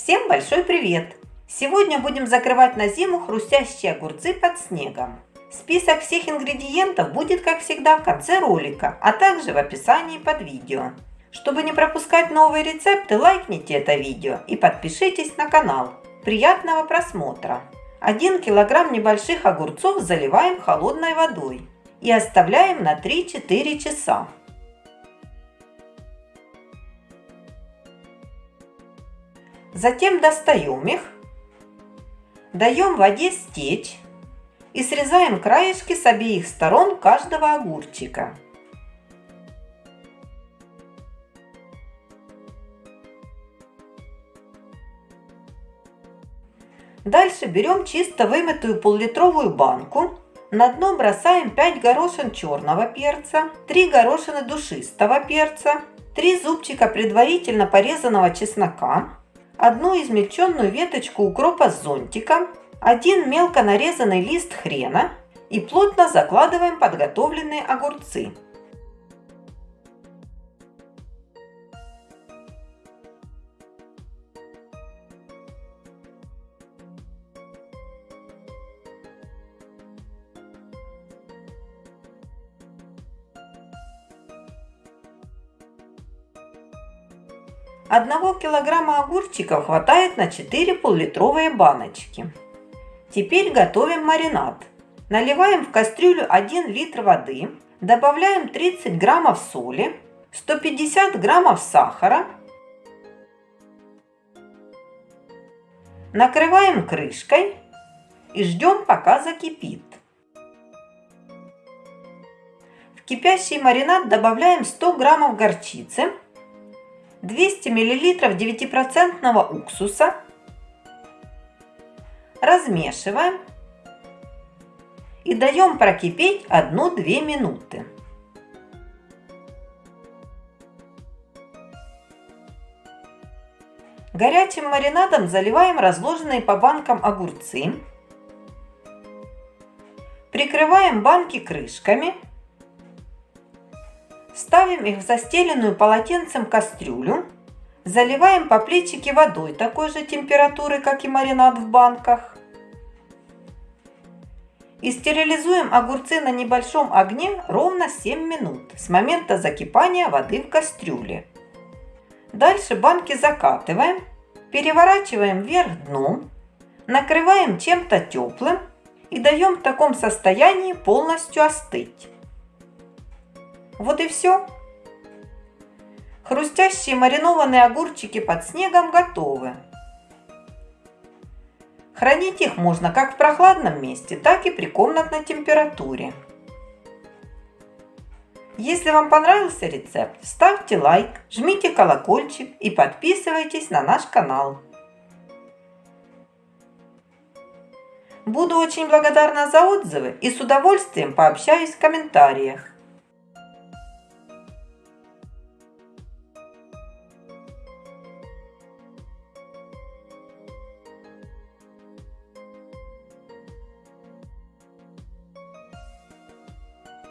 Всем большой привет! Сегодня будем закрывать на зиму хрустящие огурцы под снегом. Список всех ингредиентов будет, как всегда, в конце ролика, а также в описании под видео. Чтобы не пропускать новые рецепты, лайкните это видео и подпишитесь на канал. Приятного просмотра! 1 килограмм небольших огурцов заливаем холодной водой и оставляем на 3-4 часа. Затем достаем их, даем воде стечь и срезаем краешки с обеих сторон каждого огурчика. Дальше берем чисто вымытую пол-литровую банку. На дно бросаем 5 горошин черного перца, 3 горошины душистого перца, 3 зубчика предварительно порезанного чеснока, одну измельченную веточку укропа с зонтиком, один мелко нарезанный лист хрена и плотно закладываем подготовленные огурцы. Одного килограмма огурчиков хватает на 4 пол-литровые баночки. Теперь готовим маринад. Наливаем в кастрюлю 1 литр воды, добавляем 30 граммов соли, 150 граммов сахара, накрываем крышкой и ждем пока закипит. В кипящий маринад добавляем 100 граммов горчицы, 200 мл 9% уксуса. Размешиваем и даем прокипеть 1-2 минуты. Горячим маринадом заливаем разложенные по банкам огурцы. Прикрываем банки крышками Ставим их в застеленную полотенцем кастрюлю. Заливаем по плечике водой такой же температуры, как и маринад в банках. И стерилизуем огурцы на небольшом огне ровно 7 минут с момента закипания воды в кастрюле. Дальше банки закатываем, переворачиваем вверх дном, накрываем чем-то теплым и даем в таком состоянии полностью остыть. Вот и все. Хрустящие маринованные огурчики под снегом готовы. Хранить их можно как в прохладном месте, так и при комнатной температуре. Если вам понравился рецепт, ставьте лайк, жмите колокольчик и подписывайтесь на наш канал. Буду очень благодарна за отзывы и с удовольствием пообщаюсь в комментариях.